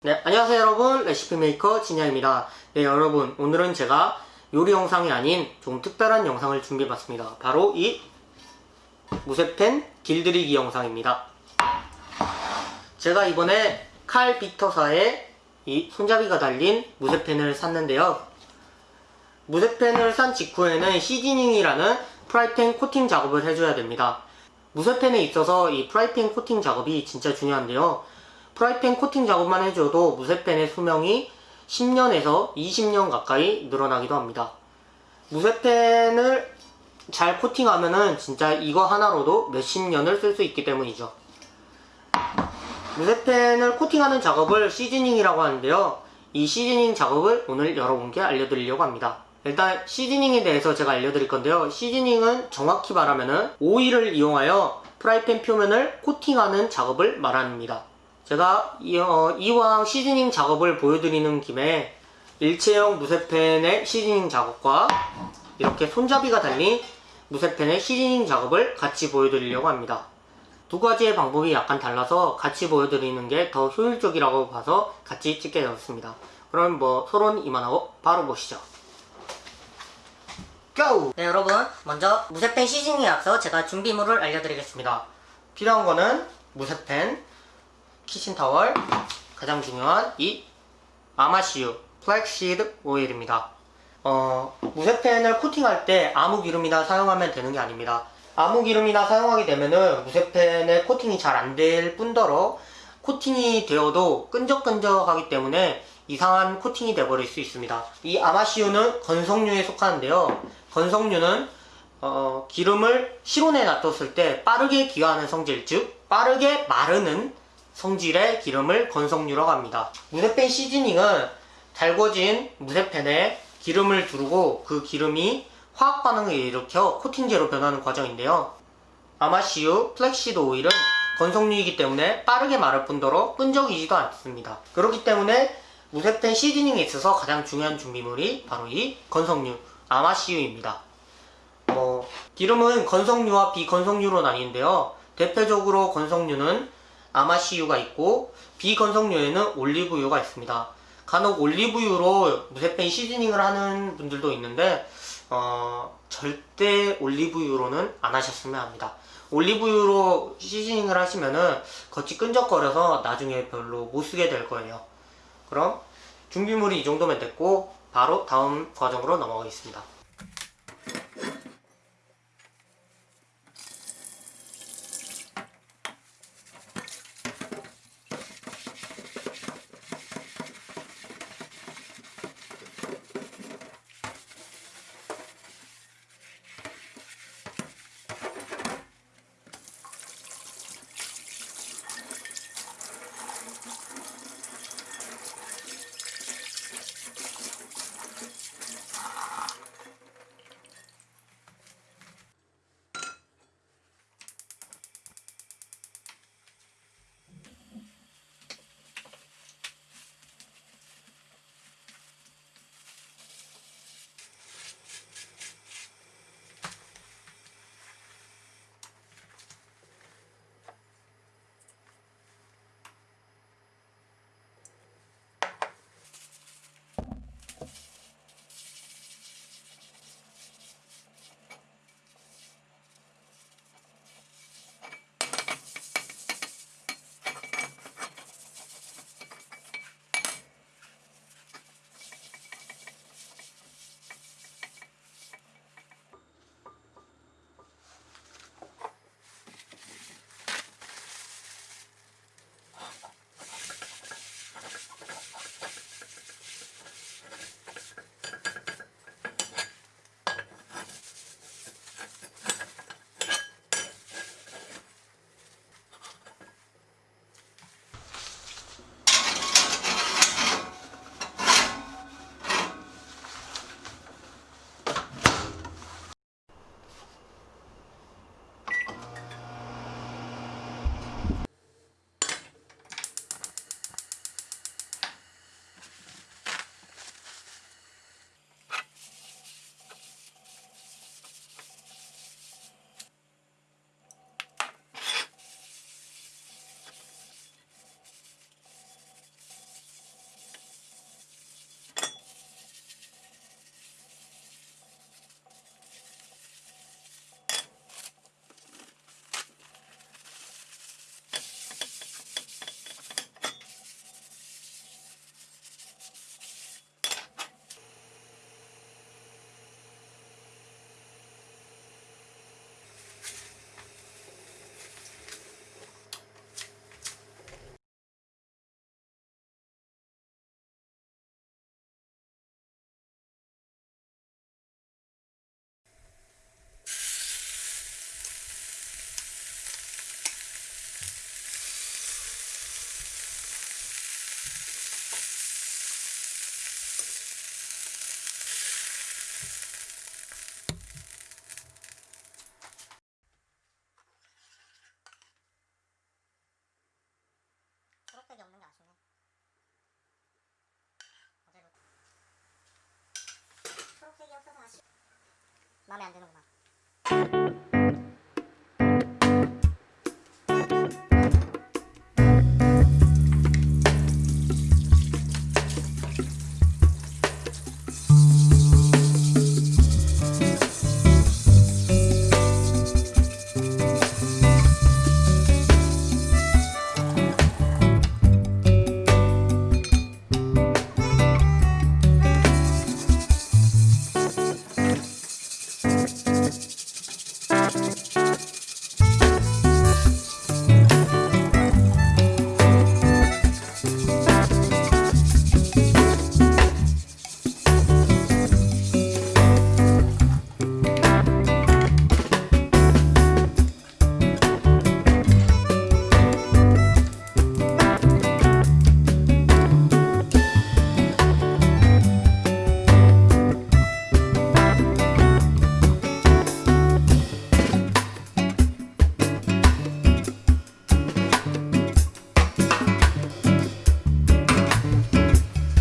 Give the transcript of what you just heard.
네, 안녕하세요 여러분. 레시피 메이커 진야입니다. 네 여러분 오늘은 제가 요리 영상이 아닌 좀 특별한 영상을 준비해봤습니다. 바로 이 무쇠팬 길들이기 영상입니다. 제가 이번에 칼 빅터사에 이 손잡이가 달린 무쇠팬을 샀는데요. 무쇠팬을 산 직후에는 시즈닝이라는 프라이팬 코팅 작업을 해줘야 됩니다. 무쇠팬에 있어서 이 프라이팬 코팅 작업이 진짜 중요한데요 프라이팬 코팅 작업만 해줘도 무쇠펜의 수명이 10년에서 20년 가까이 늘어나기도 합니다. 무쇠펜을 잘 코팅하면은 진짜 이거 하나로도 몇십 년을 쓸 수 있기 때문이죠. 무쇠펜을 코팅하는 작업을 시즈닝이라고 하는데요. 이 시즈닝 작업을 오늘 여러분께 알려드리려고 합니다. 일단 시즈닝에 대해서 제가 알려드릴 건데요. 시즈닝은 정확히 말하면은 오일을 이용하여 프라이팬 표면을 코팅하는 작업을 말합니다. 제가 이, 어, 이왕 시즈닝 작업을 보여드리는 김에 일체형 무쇠펜의 시즈닝 작업과 이렇게 손잡이가 달린 무쇠펜의 시즈닝 작업을 같이 보여드리려고 합니다. 두 가지의 방법이 약간 달라서 같이 보여드리는 게 더 효율적이라고 봐서 같이 찍게 되었습니다. 그럼 뭐 서론 이만하고 바로 보시죠. 고! 네 여러분 먼저 무쇠펜 시즈닝에 앞서 제가 준비물을 알려드리겠습니다. 필요한 거는 무쇠팬, 키친타월. 가장 중요한 이 아마씨유 flaxseed oil입니다. 어, 무쇠팬을 코팅할 때 아무 기름이나 사용하면 되는 게 아닙니다. 아무 기름이나 사용하게 되면은 무쇠팬의 코팅이 잘 안 될 뿐더러 코팅이 되어도 끈적끈적하기 때문에 이상한 코팅이 되어버릴 수 있습니다. 이 아마씨유는 건성유에 속하는데요. 건성유는 어, 기름을 실온에 놔뒀을 때 빠르게 기화하는 성질 즉 빠르게 마르는 성질의 기름을 건성유라고 합니다. 무쇠팬 시즈닝은 달궈진 무쇠팬에 기름을 두르고 그 기름이 화학 반응을 일으켜 코팅제로 변하는 과정인데요. 아마씨유 flaxseed oil은 건성유이기 때문에 빠르게 마를 뿐더러 끈적이지도 않습니다. 그렇기 때문에 무쇠펜 시즈닝에 있어서 가장 중요한 준비물이 바로 이 건성유, 아마시유입니다. 뭐 기름은 건성유와 비건성유로 나뉘는데요. 대표적으로 건성유는 아마시유가 있고 비건성류에는 올리브유가 있습니다. 간혹 올리브유로 무쇠팬 시즈닝을 하는 분들도 있는데 어, 절대 올리브유로는 안 하셨으면 합니다. 올리브유로 시즈닝을 하시면은 겉이 끈적거려서 나중에 별로 못 쓰게 될 거예요. 그럼 준비물이 이 정도면 됐고 바로 다음 과정으로 넘어가겠습니다. 마음에 안 드는구나.